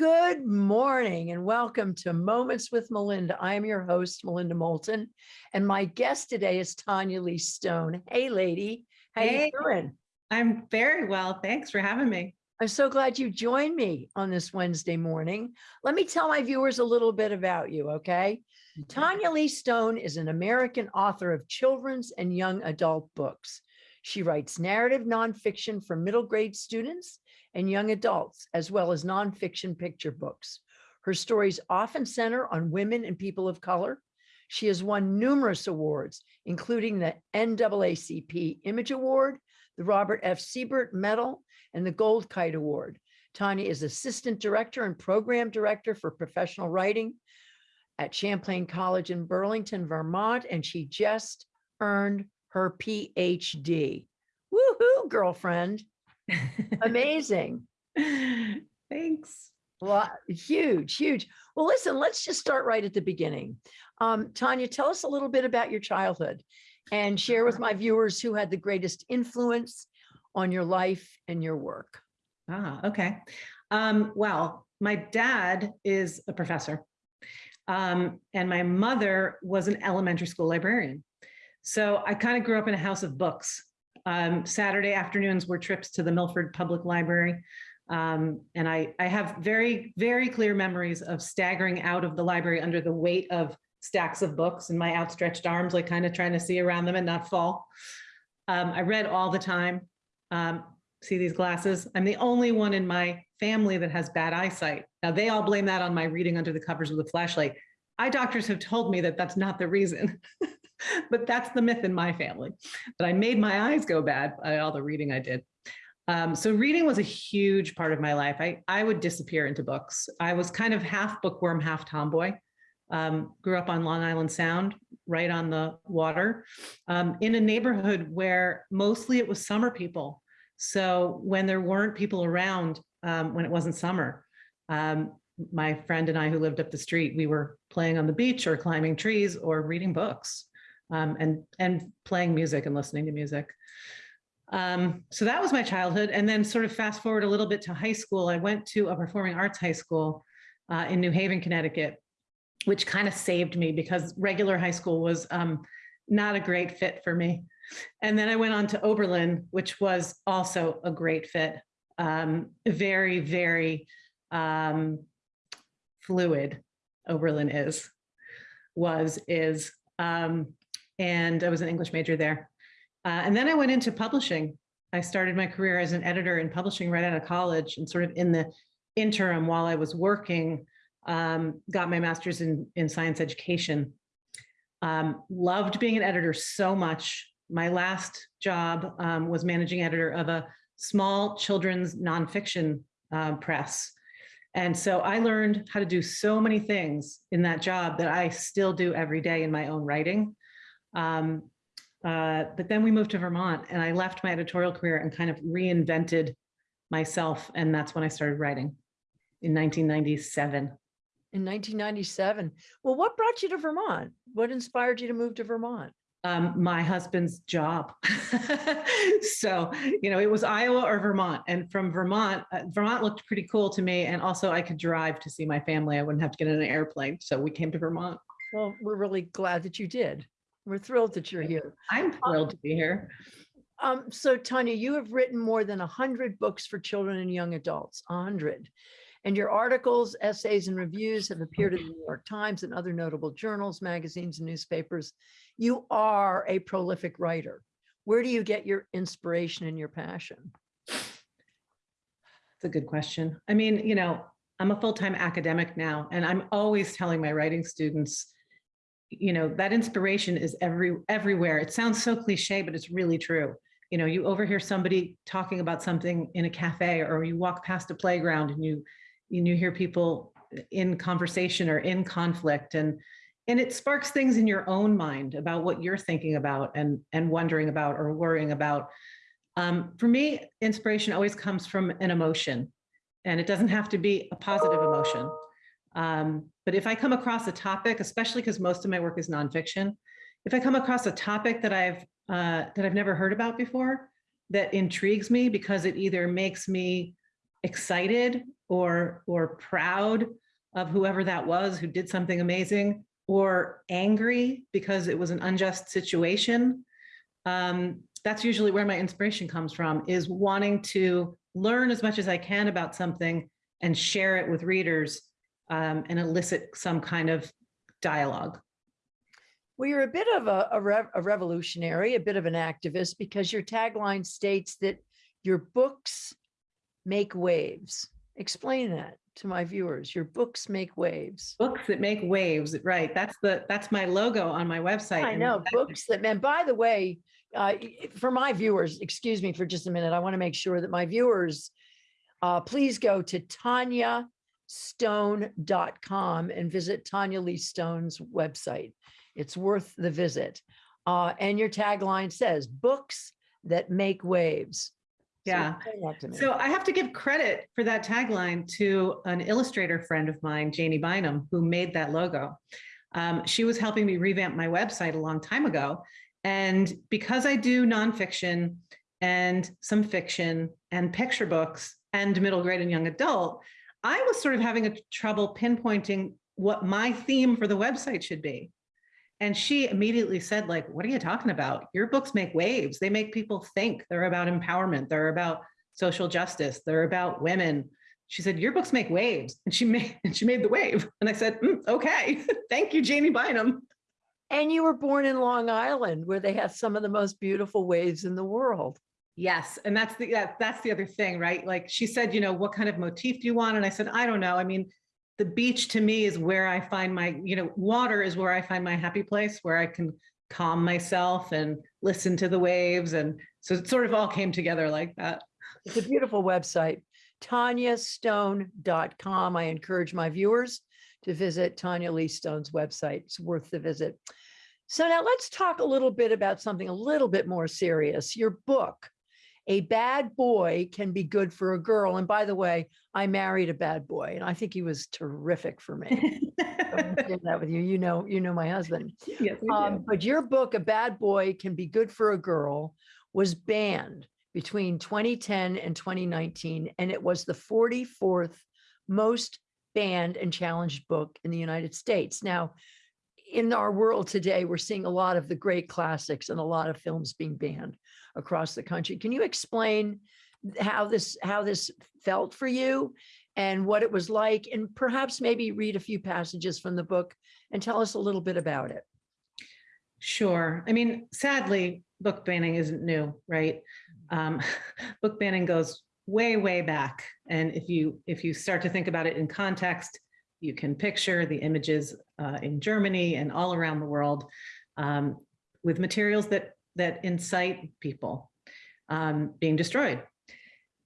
Good morning and welcome to Moments with Melinda. I am your host, Melinda Moulton, and my guest today is Tanya Lee Stone. Hey, lady, how Hey. you doing? I'm very well. Thanks for having me. I'm so glad you joined me on this Wednesday morning. Let me tell my viewers a little bit about you, okay? Mm-hmm. Tanya Lee Stone is an American author of children's and young adult books. She writes narrative nonfiction for middle grade students and young adults, as well as nonfiction picture books. Her stories often center on women and people of color. She has won numerous awards, including the NAACP Image Award, the Robert F. Sibert Medal, and the Gold Kite Award. Tanya is Assistant Director and Program Director for Professional Writing at Champlain College in Burlington, Vermont, and she just earned her PhD. Woohoo, girlfriend. Amazing. Thanks. Well, huge, huge. Well, listen, let's just start right at the beginning. Um, Tanya, tell us a little bit about your childhood and share with my viewers who had the greatest influence on your life and your work. Ah, okay. Um, well, my dad is a professor. Um, and my mother was an elementary school librarian. So I kind of grew up in a house of books. Um, Saturday afternoons were trips to the Milford Public Library. Um, and I, I have very, very clear memories of staggering out of the library under the weight of stacks of books and my outstretched arms, like kind of trying to see around them and not fall. Um, I read all the time. Um, see these glasses? I'm the only one in my family that has bad eyesight. Now they all blame that on my reading under the covers with a flashlight. Eye doctors have told me that that's not the reason, but that's the myth in my family. But I made my eyes go bad by all the reading I did. Um, so reading was a huge part of my life. I, I would disappear into books. I was kind of half bookworm, half tomboy. Um, grew up on Long Island Sound, right on the water, um, in a neighborhood where mostly it was summer people. So when there weren't people around, um, when it wasn't summer, um, my friend and I who lived up the street, we were playing on the beach or climbing trees or reading books um, and, and playing music and listening to music. Um, so that was my childhood. And then sort of fast forward a little bit to high school, I went to a performing arts high school uh, in New Haven, Connecticut, which kind of saved me because regular high school was um, not a great fit for me. And then I went on to Oberlin, which was also a great fit. Um, very, very um, fluid Oberlin is, was, is. Um, and I was an English major there. Uh, and then I went into publishing. I started my career as an editor in publishing right out of college and sort of in the interim while I was working, um, got my master's in, in science education. Um, loved being an editor so much. My last job um, was managing editor of a small children's nonfiction uh, press. And so I learned how to do so many things in that job that I still do every day in my own writing. Um, uh, but then we moved to Vermont and I left my editorial career and kind of reinvented myself. And that's when I started writing in 1997. In 1997. Well, what brought you to Vermont? What inspired you to move to Vermont? Um, my husband's job. so, you know, it was Iowa or Vermont. And from Vermont, uh, Vermont looked pretty cool to me. And also I could drive to see my family. I wouldn't have to get in an airplane. So we came to Vermont. Well, we're really glad that you did. We're thrilled that you're here. I'm thrilled to be here. Um, so Tanya, you have written more than 100 books for children and young adults, 100. And your articles, essays, and reviews have appeared in the New York Times and other notable journals, magazines, and newspapers. You are a prolific writer. Where do you get your inspiration and your passion? It's a good question. I mean, you know, I'm a full-time academic now, and I'm always telling my writing students, you know, that inspiration is every everywhere. It sounds so cliche, but it's really true. You know, you overhear somebody talking about something in a cafe or you walk past a playground and you and you hear people in conversation or in conflict and and it sparks things in your own mind about what you're thinking about and and wondering about or worrying about. Um, for me, inspiration always comes from an emotion and it doesn't have to be a positive emotion. Um, but if I come across a topic, especially because most of my work is nonfiction, if I come across a topic that I've uh, that I've never heard about before, that intrigues me because it either makes me excited or or proud of whoever that was who did something amazing or angry because it was an unjust situation. Um, that's usually where my inspiration comes from is wanting to learn as much as I can about something and share it with readers um, and elicit some kind of dialogue. Well, you're a bit of a, a, rev- a revolutionary, a bit of an activist, because your tagline states that your books make waves. Explain that to my viewers. Your books make waves. Books that make waves, right? That's the that's my logo on my website. I know books that, man, by the way, uh, for my viewers, excuse me for just a minute. I want to make sure that my viewers, uh, please go to tanyastone.com and visit Tanya Lee Stone's website. It's worth the visit. Uh, and your tagline says books that make waves. So Yeah. explain that to me. So I have to give credit for that tagline to an illustrator friend of mine, Janie Bynum, who made that logo. Um, she was helping me revamp my website a long time ago. And because I do nonfiction and some fiction and picture books and middle grade and young adult, I was sort of having a trouble pinpointing what my theme for the website should be. And she immediately said, like, what are you talking about? Your books make waves. They make people think. They're about empowerment. They're about social justice. They're about women. She said, your books make waves. And she made and she made the wave. And I said, "Mm, okay, thank you, Janie Bynum. and you were born in Long Island, where they have some of the most beautiful waves in the world. Yes. And that's the yeah, that's the other thing, right? Like she said, you know, what kind of motif do you want? And I said, I don't know. I mean, the beach to me is where I find my, you know, water is where I find my happy place, where I can calm myself and listen to the waves. And so it sort of all came together like that. It's a beautiful website, tanyastone.com. I encourage my viewers to visit Tanya Lee Stone's website. It's worth the visit. So now let's talk a little bit about something a little bit more serious. Your book, A Bad Boy Can Be Good for a Girl. And by the way, I married a bad boy and I think he was terrific for me. I'm that with you. You know, you know my husband. Yes. Um, but your book, A Bad Boy Can Be Good for a Girl, was banned between 2010 and 2019, and it was the 44th most banned and challenged book in the United States. Now, in our world today, we're seeing a lot of the great classics and a lot of films being banned across the country. Can you explain how this how this felt for you and what it was like, and perhaps maybe read a few passages from the book and tell us a little bit about it? Sure. I mean, sadly, book banning isn't new, right? Um, book banning goes way, way back. And if you if you start to think about it in context, you can picture the images uh, in Germany and all around the world um, with materials that that incite people um, being destroyed.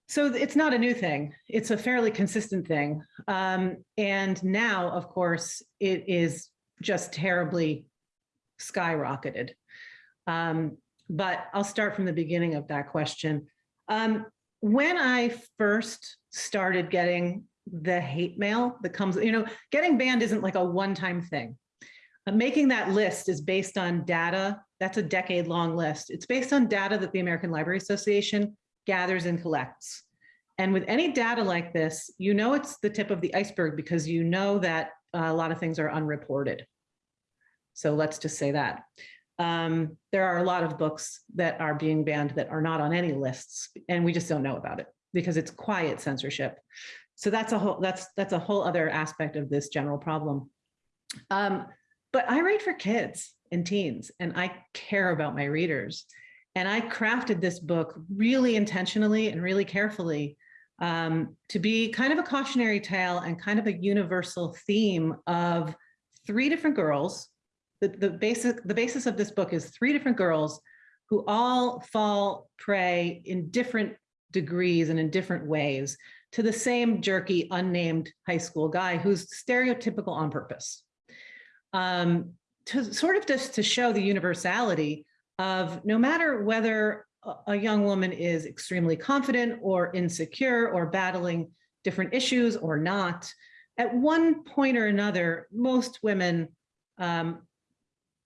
So it's not a new thing. It's a fairly consistent thing. Um, and now, of course, it is just terribly skyrocketed. Um, but I'll start from the beginning of that question. Um, when I first started getting the hate mail that comes, you know, getting banned isn't like a one-time thing. Uh, making that list is based on data. That's a decade-long list. It's based on data that the American Library Association gathers and collects. And with any data like this, you know it's the tip of the iceberg because you know that uh, a lot of things are unreported. So let's just say that. Um, there are a lot of books that are being banned that are not on any lists, and we just don't know about it because it's quiet censorship. So that's a whole that's that's a whole other aspect of this general problem. Um, but I write for kids and teens, and I care about my readers. And I crafted this book really intentionally and really carefully um, to be kind of a cautionary tale and kind of a universal theme of three different girls the, the basic the basis of this book is three different girls who all fall prey in different degrees and in different ways to the same jerky unnamed high school guy who's stereotypical on purpose um, to sort of just to show the universality of no matter whether a- young woman is extremely confident or insecure or battling different issues or not at one point or another most women um,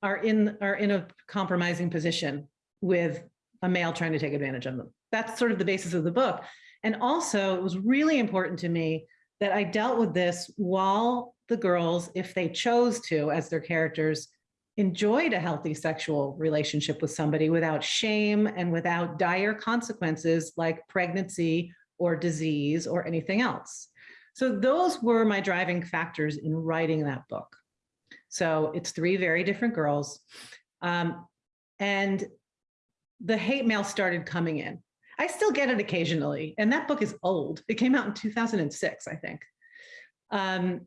are in are in a compromising position with a male trying to take advantage of them. That's sort of the basis of the book. And also, it was really important to me that I dealt with this while the girls, if they chose to, as their characters, enjoyed a healthy sexual relationship with somebody without shame and without dire consequences like pregnancy or disease or anything else. So those were my driving factors in writing that book. So it's three very different girls. Um, and the hate mail started coming in. I still get it occasionally, and that book is old. It came out in 2006, I think. Um,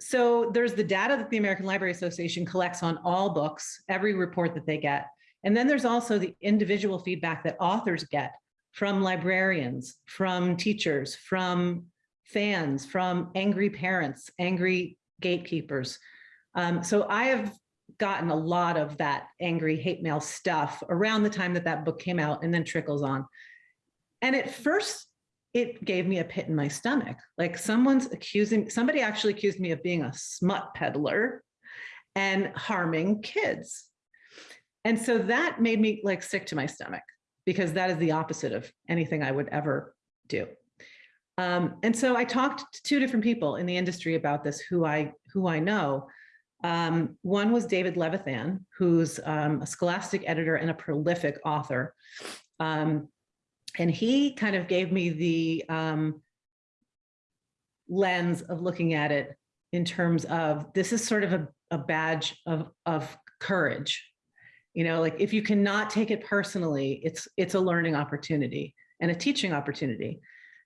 so there's the data that the American Library Association collects on all books, every report that they get. And then there's also the individual feedback that authors get from librarians, from teachers, from fans, from angry parents, angry gatekeepers. Um, so I have gotten a lot of that angry hate mail stuff around the time that that book came out and then trickles on. And at first, it gave me a pit in my stomach. Like someone's accusing, somebody actually accused me of being a smut peddler and harming kids. And so that made me like sick to my stomach because that is the opposite of anything I would ever do. Um, and so I talked to two different people in the industry about this who I who I know. Um, one was David Levithan, who's um, a scholastic editor and a prolific author. And he kind of gave me the um, lens of looking at it in terms of this is sort of a, a badge of, of courage. You know, like if you cannot take it personally, it's it's a learning opportunity and a teaching opportunity.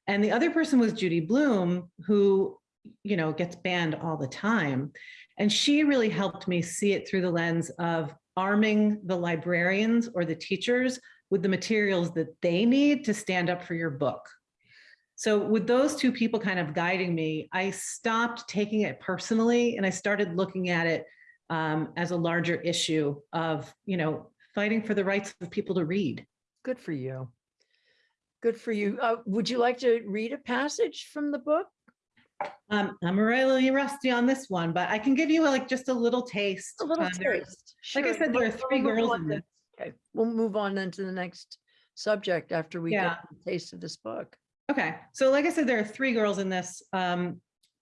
And the other person was Judy Blume, who, you know, gets banned all the time. And she really helped me see it through the lens of arming the librarians or the teachers with the materials that they need to stand up for your book. So with those two people kind of guiding me, I stopped taking it personally and I started looking at it um, as a larger issue of, you know, fighting for the rights of people to read. Good for you. Good for you. Uh, would you like to read a passage from the book? Um, I'm really rusty on this one, but I can give you like just a little taste. A little Um, taste. Like I said, there are three girls in this. Okay, we'll move on then to the next subject after we Yeah. get a taste of this book. Okay, so like I said, there are three girls in this. Um,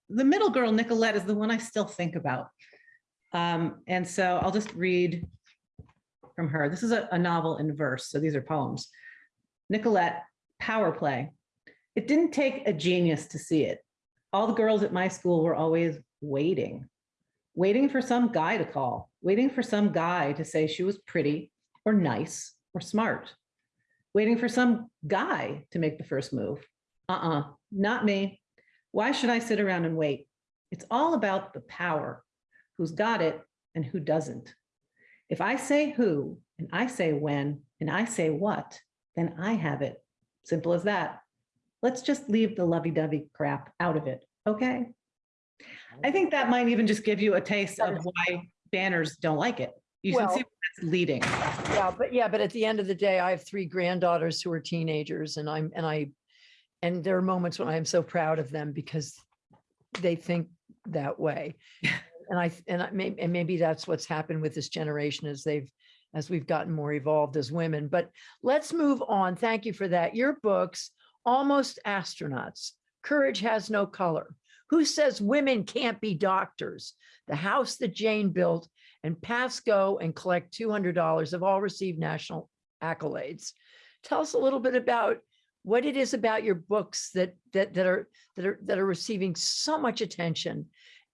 the middle girl, Nicolette, is the one I still think about. Um, and so I'll just read from her. This is a, a novel in verse, so these are poems. Nicolette, power play. It didn't take a genius to see it. All the girls at my school were always waiting, waiting for some guy to call, waiting for some guy to say she was pretty or nice or smart, waiting for some guy to make the first move. Uh-uh, not me. Why should I sit around and wait? It's all about the power, who's got it and who doesn't. If I say who, and I say when, and I say what, then I have it. Simple as that. Let's just leave the lovey-dovey crap out of it, okay? I think that might even just give you a taste of why banners don't like it. You can see Well- where that's leading. Yeah, but yeah, but at the end of the day, I have three granddaughters who are teenagers and I'm, and I, and there are moments when I am so proud of them because they think that way. And I, and I may, and maybe that's what's happened with this generation as they've, as we've gotten more evolved as women, but let's move on. Thank you for that. Your books, Almost Astronauts, Courage Has No Color. Who says women can't be doctors? The house that Jane built and Pass Go and collect $200 have all received national accolades. Tell us a little bit about what it is about your books that that that are that are that are receiving so much attention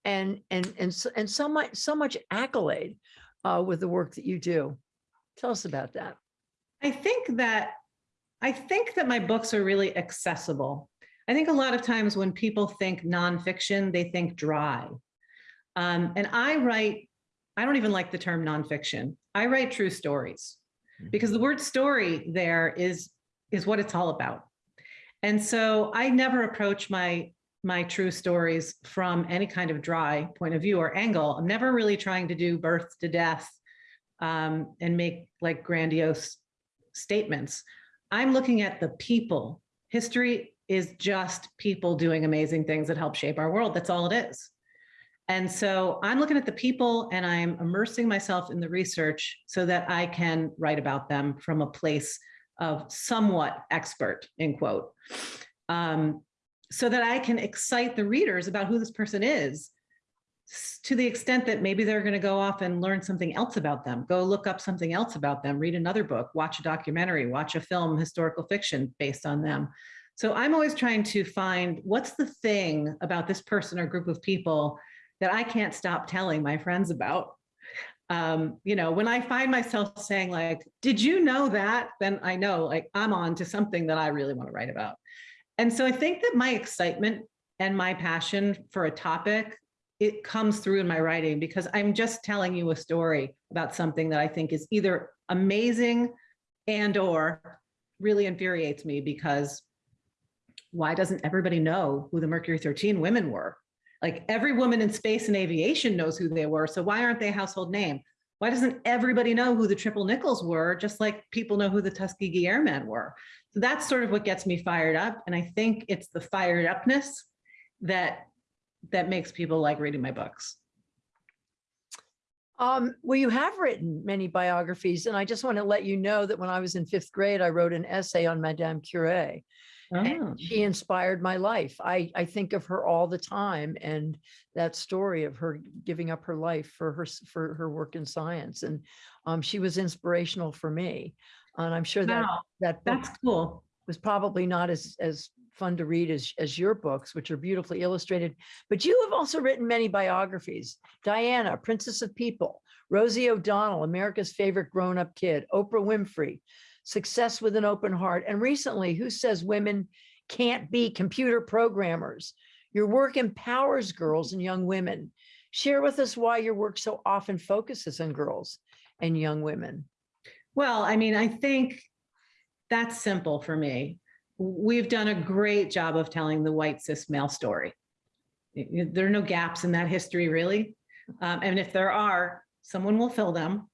and and and so, and so much so much accolade uh, with the work that you do. Tell us about that. I think that I think that my books are really accessible. I think a lot of times when people think nonfiction, they think dry. Um, and I write, I don't even like the term nonfiction. I write true stories because the word story there is is what it's all about. And so I never approach my my true stories from any kind of dry point of view or angle. I'm never really trying to do birth to death um, and make like grandiose statements. I'm looking at the people. History is just people doing amazing things that help shape our world. That's all it is. And so I'm looking at the people and I'm immersing myself in the research so that I can write about them from a place of somewhat expert, in quote. um, so that I can excite the readers about who this person is to the extent that maybe they're going to go off and learn something else about them, go look up something else about them, read another book, watch a documentary, watch a film, historical fiction based on them. So I'm always trying to find what's the thing about this person or group of people that I can't stop telling my friends about. Um, you know, when I find myself saying like, did you know that? Then I know like I'm on to something that I really want to write about. And so I think that my excitement and my passion for a topic, it comes through in my writing because I'm just telling you a story about something that I think is either amazing and or really infuriates me because why doesn't everybody know who the Mercury 13 women were? Like every woman in space and aviation knows who they were. So why aren't they a household name? Why doesn't everybody know who the Triple Nickles were, just like people know who the Tuskegee Airmen were? So that's sort of what gets me fired up. And I think it's the fired upness that that makes people like reading my books. Um, well, you have written many biographies, and I just want to let you know that when I was in fifth grade, I wrote an essay on Madame Curie. Oh, and she inspired my life. I, I think of her all the time and that story of her giving up her life for her, for her work in science. And um, she was inspirational for me. And I'm sure that, wow, that book that's cool. was probably not as, as fun to read as, as your books, which are beautifully illustrated. But you have also written many biographies. Diana, Princess of People, Rosie O'Donnell, America's favorite grown-up kid, Oprah Winfrey, Success with an Open Heart, and recently, Who Says Women Can't Be Computer Programmers? Your work empowers girls and young women. Share with us why your work so often focuses on girls and young women. Well, I mean, I think that's simple for me. We've done a great job of telling the white cis male story. There are no gaps in that history, really. Um, and if there are, someone will fill them.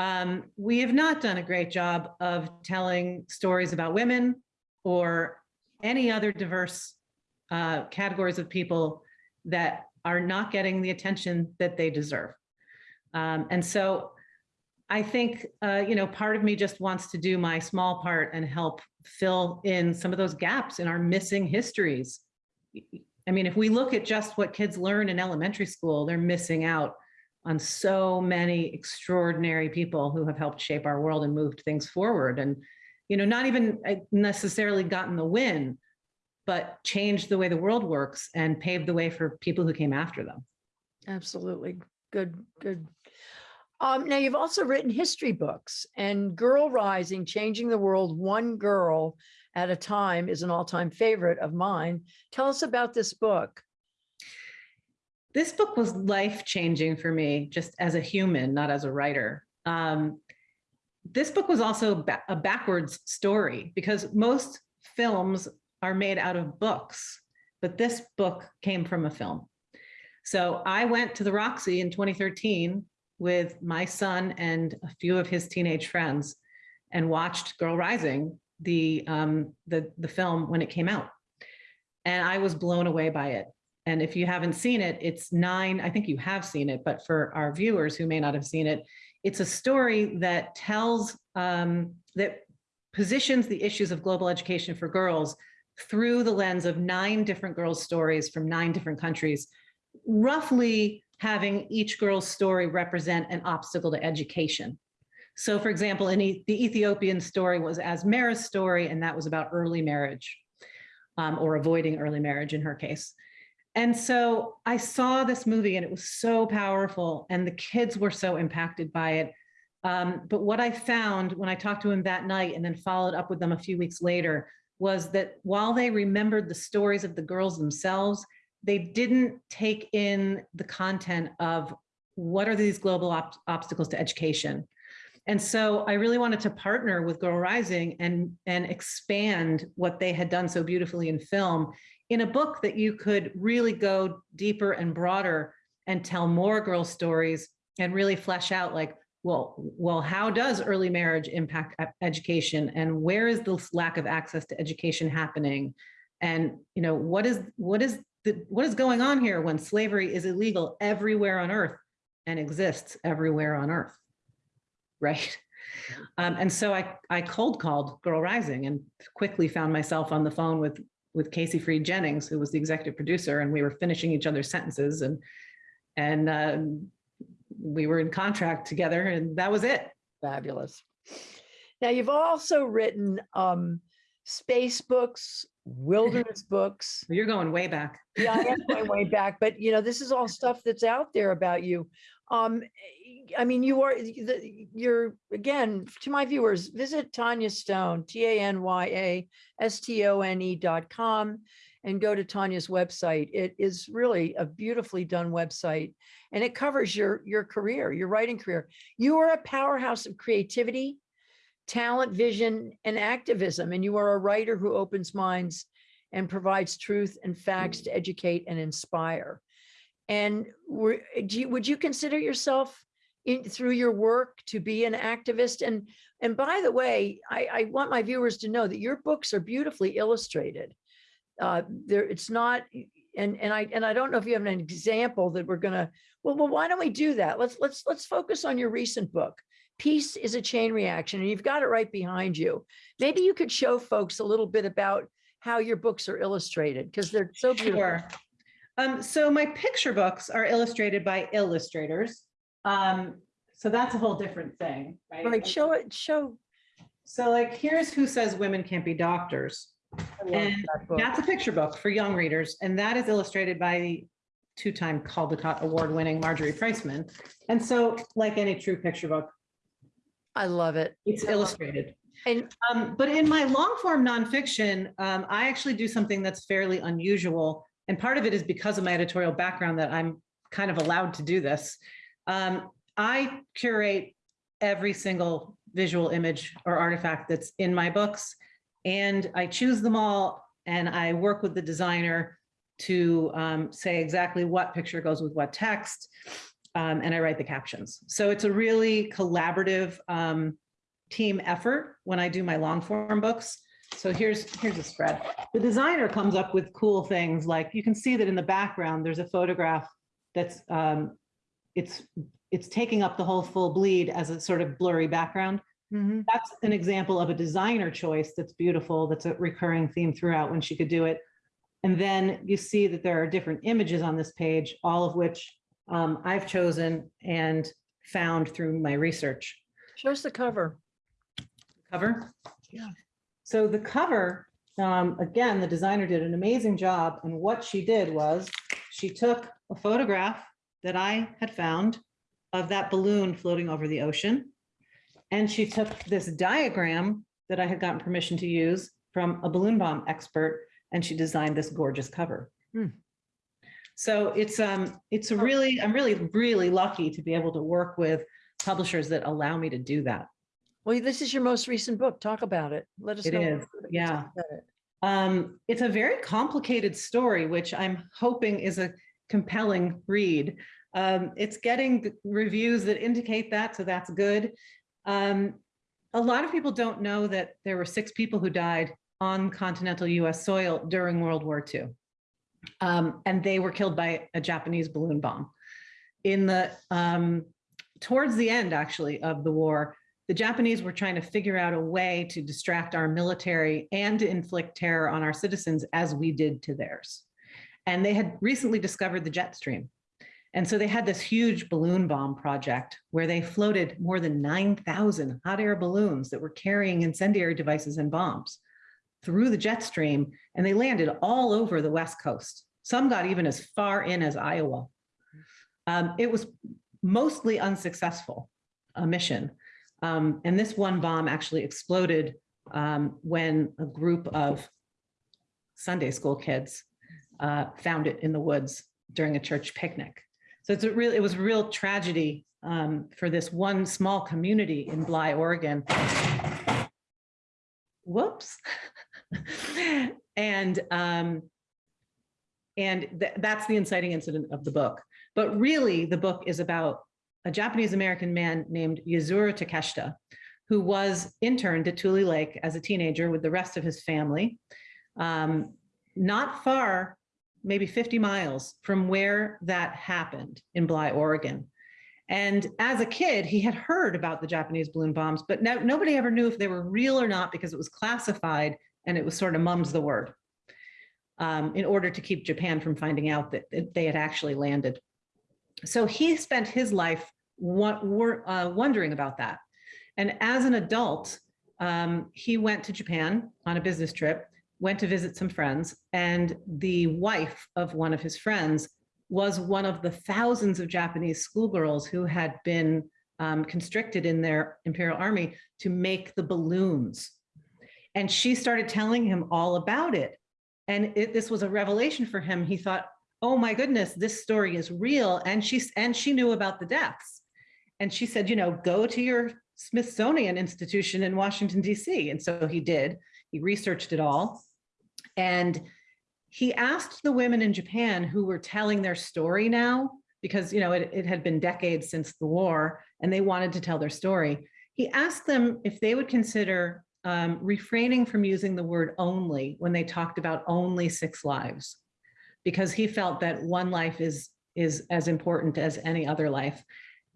Um, we have not done a great job of telling stories about women or any other diverse uh, categories of people that are not getting the attention that they deserve. Um, and so I think, uh, you know, part of me just wants to do my small part and help fill in some of those gaps in our missing histories. I mean, if we look at just what kids learn in elementary school, they're missing out on so many extraordinary people who have helped shape our world and moved things forward. And, you know, not even uh, necessarily gotten the win, but changed the way the world works and paved the way for people who came after them. Absolutely. Good, good. Um, now you've also written history books and Girl Rising, Changing the World One Girl at a Time is an all-time favorite of mine. Tell us about this book. This book was life-changing for me, just as a human, not as a writer. Um, this book was also ba- a backwards story because most films are made out of books, but this book came from a film. So I went to the Roxy in 2013 with my son and a few of his teenage friends and watched Girl Rising, the, um, the, the film when it came out. And I was blown away by it. And if you haven't seen it, it's nine, I think you have seen it, but for our viewers who may not have seen it, it's a story that tells, um, that positions the issues of global education for girls through the lens of nine different girls' stories from nine different countries, roughly having each girl's story represent an obstacle to education. So for example, in E- the Ethiopian story was Azmera's story, and that was about early marriage um, or avoiding early marriage in her case. And so I saw this movie and it was so powerful and the kids were so impacted by it. Um, but what I found when I talked to him that night and then followed up with them a few weeks later was that while they remembered the stories of the girls themselves, they didn't take in the content of what are these global ob- obstacles to education. And so I really wanted to partner with Girl Rising and, and expand what they had done so beautifully in film in a book that you could really go deeper and broader and tell more girl stories and really flesh out like, well, well, how does early marriage impact education and where is this lack of access to education happening? And, you know, what is, what is the, what is going on here when slavery is illegal everywhere on earth and exists everywhere on earth? Right. Um, and so I, I cold called Girl Rising and quickly found myself on the phone with with Casey Freed Jennings, who was the executive producer, and we were finishing each other's sentences and, and um, we were in contract together and that was it. Fabulous. Now, you've also written um, space books, wilderness books. You're going way back. Yeah, I am going way back, but you know, this is all stuff that's out there about you. Um, I mean, you are, you're, again, to my viewers, visit Tanya Stone, T A N Y A S T O N E dot com and go to Tanya's website. It is really a beautifully done website and it covers your, your career, your writing career. You are a powerhouse of creativity, talent, vision, and activism, and you are a writer who opens minds and provides truth and facts to educate and inspire. And would you consider yourself in, through your work to be an activist? And, and by the way, I, I want my viewers to know that your books are beautifully illustrated. Uh, there, it's not, and, and I, and I don't know if you have an example that we're gonna, well, well, why don't we do that? Let's, let's, let's focus on your recent book. Peace is a chain reaction, and you've got it right behind you. Maybe you could show folks a little bit about how your books are illustrated, because they're so beautiful. Sure. Um, so my picture books are illustrated by illustrators. Um, so that's a whole different thing, right? Right, show it, show. So like, here's Who Says Women Can't Be Doctors. And that. That's a picture book for young readers, and that is illustrated by the two-time Caldecott Award-winning Marjorie Priceman. And so, like any true picture book, I love it. it's illustrated. And Um, but in my long form nonfiction, um, I actually do something that's fairly unusual. And part of it is because of my editorial background that I'm kind of allowed to do this. Um, I curate every single visual image or artifact that's in my books. And I choose them all and I work with the designer to um, say exactly what picture goes with what text. um, and I write the captions. So it's a really collaborative um, team effort when I do my long form books. So here's, here's a spread. The designer comes up with cool things like you can see that in the background, there's a photograph that's, um, it's, it's taking up the whole full bleed as a sort of blurry background. Mhm. That's an example of a designer choice that's beautiful, that's a recurring theme throughout when she could do it. And then you see that there are different images on this page, all of which um, I've chosen and found through my research show us the cover. cover. Yeah. So the cover, um, again, the designer did an amazing job. And what she did was she took a photograph that I had found of that balloon floating over the ocean. And she took this diagram that I had gotten permission to use from a balloon bomb expert, and she designed this gorgeous cover. Hmm. So it's, um, it's a really, I'm really, really lucky to be able to work with publishers that allow me to do that. Well, this is your most recent book. Talk about it. Let us It know. is, yeah. It. Um, it's a very complicated story, which I'm hoping is a compelling read. Um, it's getting reviews that indicate that, so that's good. Um, a lot of people don't know that there were six people who died on continental US soil during World War II. Um, and they were killed by a Japanese balloon bomb. In the, um, towards the end actually of the war, the Japanese were trying to figure out a way to distract our military and to inflict terror on our citizens as we did to theirs. And they had recently discovered the jet stream. And so they had this huge balloon bomb project where they floated more than 9,000 hot air balloons that were carrying incendiary devices and bombs through the jet stream, and they landed all over the West Coast. Some got even as far in as Iowa. Um, it was mostly unsuccessful, a mission. Um, and this one bomb actually exploded um, when a group of Sunday school kids uh, found it in the woods during a church picnic. So it's a real, it was a real tragedy um, for this one small community in Bly, Oregon. Whoops. and um, and th- that's the inciting incident of the book. But really, the book is about a Japanese American man named Yuzuru Takeshita, who was interned at Tule Lake as a teenager with the rest of his family, um, not far, maybe 50 miles from where that happened in Bly, Oregon. And as a kid, he had heard about the Japanese balloon bombs, but no, nobody ever knew if they were real or not because it was classified and it was sort of mum's the word. um, in order to keep Japan from finding out that that they had actually landed. So he spent his life uh, wondering about that. And as an adult, um, he went to Japan on a business trip, went to visit some friends, and the wife of one of his friends was one of the thousands of Japanese schoolgirls who had been um, constricted in their imperial army to make the balloons. And she started telling him all about it. And it, this was a revelation for him. He thought, oh my goodness, this story is real. And she, and she knew about the deaths. And she said, you know, go to your Smithsonian Institution in Washington, DC. And so he did. He researched it all. And he asked the women in Japan who were telling their story now, because you know it, it had been decades since the war, and they wanted to tell their story. He asked them if they would consider um, refraining from using the word only when they talked about only six lives, because he felt that one life is is as important as any other life.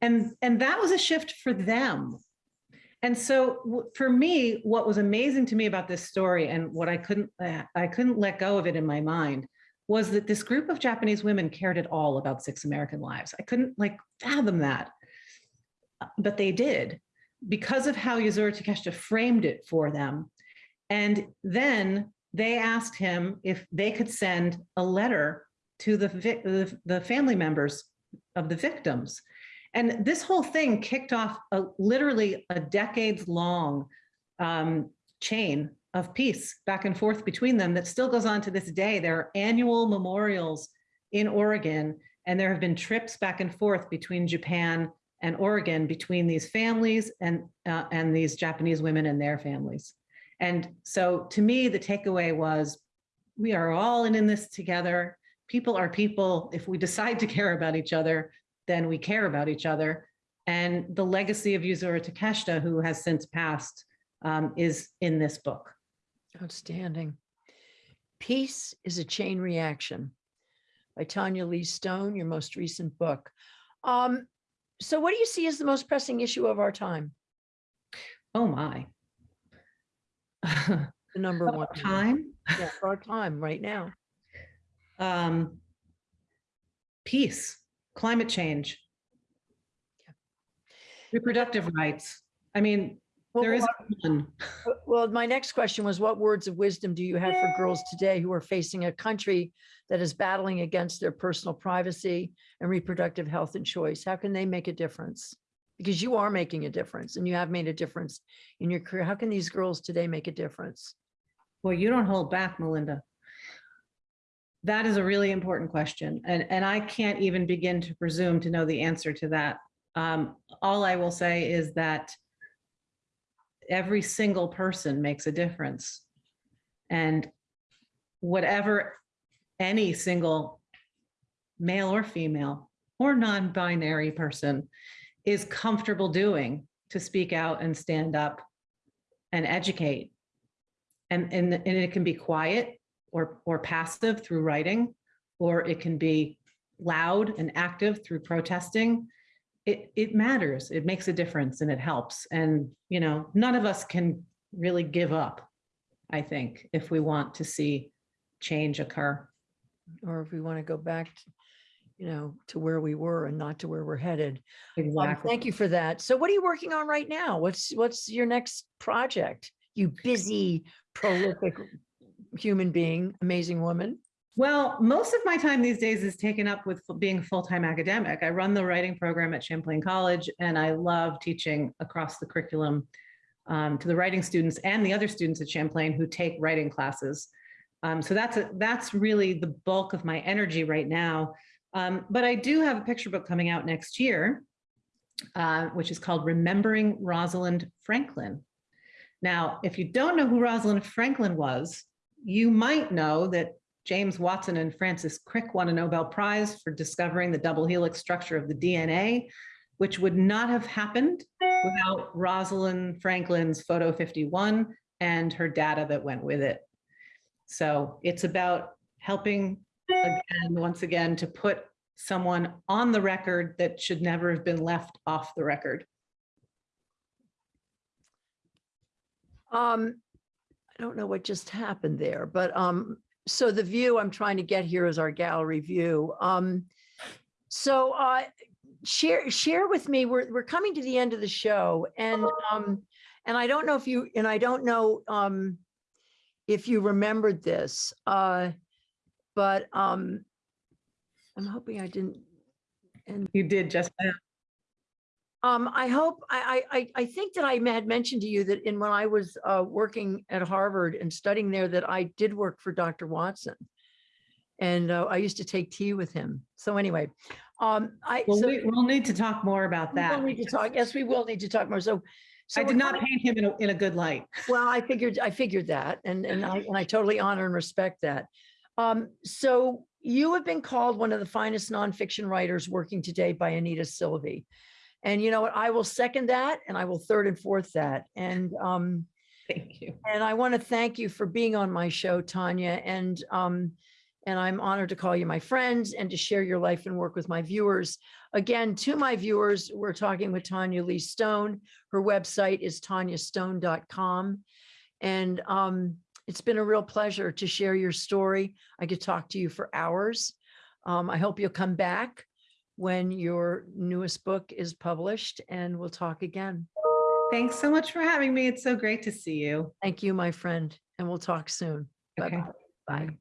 And, and that was a shift for them. And so for me, what was amazing to me about this story and what I couldn't, uh, I couldn't let go of it in my mind was that this group of Japanese women cared at all about six American lives. I couldn't like fathom that, Uh, but they did because of how Yuzuru Takeshita framed it for them. And then they asked him if they could send a letter to the, the, the family members of the victims. And this whole thing kicked off a, literally a decades long um, chain of peace back and forth between them that still goes on to this day. There are annual memorials in Oregon, and there have been trips back and forth between Japan and Oregon between these families and, uh, and these Japanese women and their families. And so to me, the takeaway was we are all in, in this together. People are people. If we decide to care about each other, then we care about each other. And the legacy of Yuzuru Takeshita, who has since passed, um, is in this book. Outstanding. Peace is a chain reaction by Tanya Lee Stone, your most recent book. Um, so what do you see as the most pressing issue of our time? Oh my. The number one. Time, Yeah, our time right now. um, peace, climate change, reproductive rights. I mean, Well, there is one. Uh, Well, my next question was what words of wisdom do you have for girls today who are facing a country that is battling against their personal privacy and reproductive health and choice? How can they make a difference? Because you are making a difference and you have made a difference in your career. How can these girls today make a difference? Well, you don't hold back, Melinda. That is a really important question. And, and I can't even begin to presume to know the answer to that. Um, all I will say is that every single person makes a difference. And whatever any single male or female or non-binary person is comfortable doing to speak out and stand up and educate and, and, and it can be quiet or, or passive through writing, or it can be loud and active through protesting. It, it matters. It makes a difference and it helps. And, you know, none of us can really give up, I think, if we want to see change occur. Or if we want to go back, to, you know, to where we were and not to where we're headed. Um, Exactly. Thank you for that. So what are you working on right now? What's, what's your next project? You busy, prolific human being, amazing woman. Well, most of my time these days is taken up with being a full-time academic. I run the writing program at Champlain College and I love teaching across the curriculum um, to the writing students and the other students at Champlain who take writing classes. Um, so that's a, that's really the bulk of my energy right now. Um, but I do have a picture book coming out next year, uh, which is called Remembering Rosalind Franklin. Now, if you don't know who Rosalind Franklin was, you might know that James Watson and Francis Crick won a Nobel Prize for discovering the double helix structure of the DNA, which would not have happened without Rosalind Franklin's photo 51 and her data that went with it. So it's about helping again, once again, to put someone on the record that should never have been left off the record. Um, I don't know what just happened there, but um, so the view I'm trying to get here is our gallery view. Um, so uh, share share with me. We're we're coming to the end of the show, and um, and I don't know if you and I don't know um, if you remembered this, uh, but um, I'm hoping I didn't. And You did just now. Um, I hope, I, I, I- think that I had mentioned to you that in when I was, uh, working at Harvard and studying there, that I did work for Dr. Watson. And, uh, I used to take tea with him. So anyway, um, I, Well, so we, we'll need to talk more about that. we will that. need to talk, yes, we will need to talk more. So. so I did not paint him in a, in a good light. well, I figured, I figured that, and, and I, and I totally honor and respect that. Um, so you have been called one of the finest nonfiction writers working today by Anita Silvey. And you know what, I will second that, and I will third and fourth that, and, um, Thank you. and I want to thank you for being on my show, Tanya, and, um, and I'm honored to call you my friends and to share your life and work with my viewers. Again, to my viewers, we're talking with Tanya Lee Stone. Her website is tanyastone.com. And um, it's been a real pleasure to share your story. I could talk to you for hours. Um, I hope you'll come back when your newest book is published and we'll talk again. Thanks so much for having me. It's so great to see you. Thank you, my friend, and we'll talk soon. Okay. Bye-bye. Bye.